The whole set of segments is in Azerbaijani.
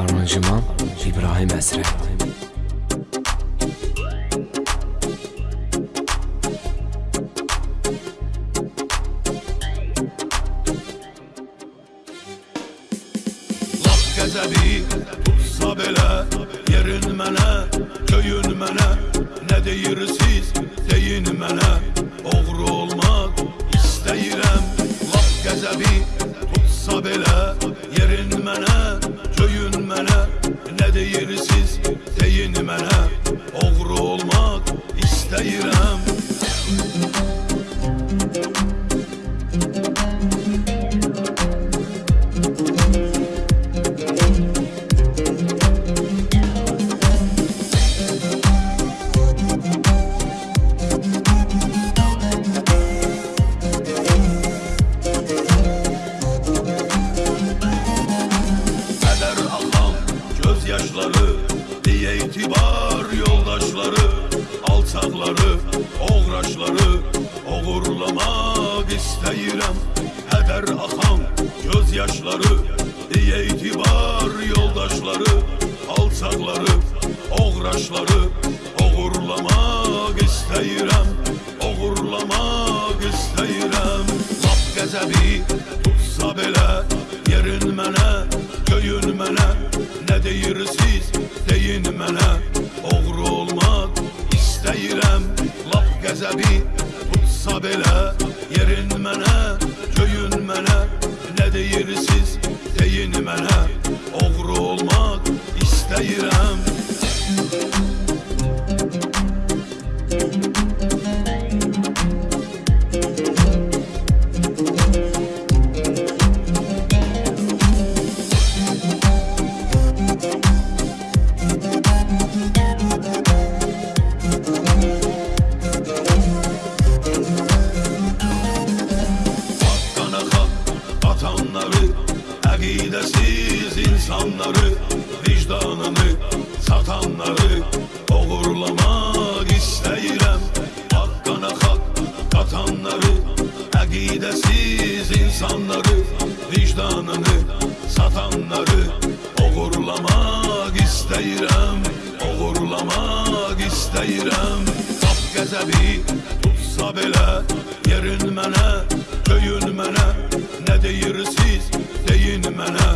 Aranjman İbrahim Əsrə Laf qəzəbi tutsa belə Yerin mənə, köyün mənə Nə deyirsiz, deyin mənə Oğru olmaq istəyirəm Laf qəzəbi tutsa belə mənə Oğru Alçaqları, oğraşları Oğurlamaq istəyirəm Kədər axan göz yaşları Diye itibar yoldaşları Alçaqları, oğraşları Oğurlamaq istəyirəm Oğurlamaq istəyirəm Lap qəzəbi tutsa belə Yerin mənə, köyün mənə Nə deyirsiz, deyin mənə Qəzəbi tutsa belə Yerin mənə, köyün mənə Nə deyirsiz, deyin mənə Oğru olmaq istəyirəm atanları Əqidəsiz insanları Vicdanını satanları Oğurlamaq istəyirəm. Hakkana hak qatanları Əqidəsiz insanları Vicdanını satanları Oğurlamaq istəyirəm. Oğurlamaq istəyirəm. Qap qəzəbi tutsa belə Yerin mənə, köyün mənə Nə deyirsiz, deyin mənə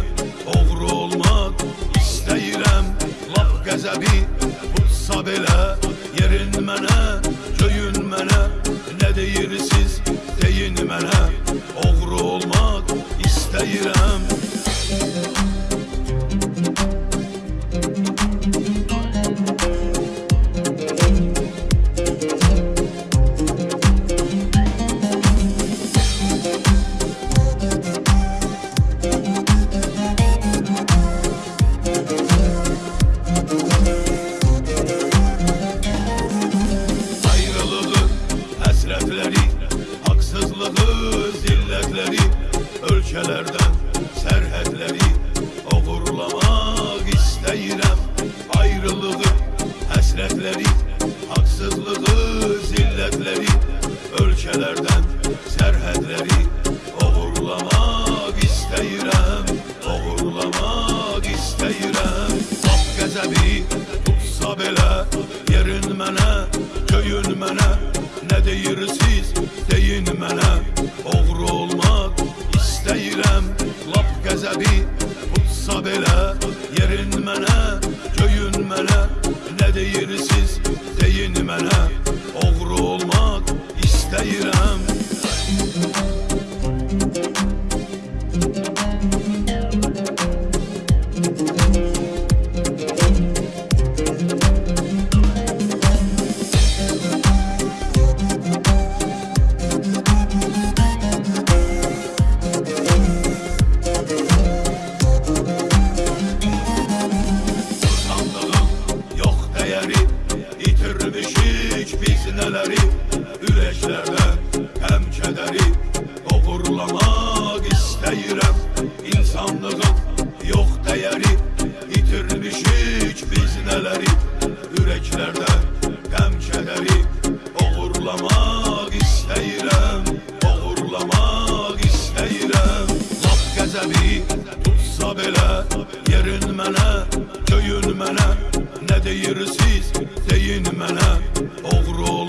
Oğru olmaq istəyirəm. Lap qəzəbi tutsa belə Yerin mənə, köyün mənə Nə deyirsiz, deyin mənə Oğru olmaq istəyirəm sərhədləri Oğurlamaq istəyirəm Ayrılığı, həsrətləri Haqsızlığı, zillətləri Ölkələrdən sərhədləri Oğurlamaq istəyirəm Oğurlamaq istəyirəm Lap qəzəbi tutsa belə dəyəri İtirmişik biz nələri Ürəklərdən həm kədəri Oğurlamaq istəyirəm insanlığım Oğurlamaq istəyirəm Lap qəzəbi tutsa belə Yerin mənə, göyün mənə Nə deyirsiniz, deyin mənə Oğru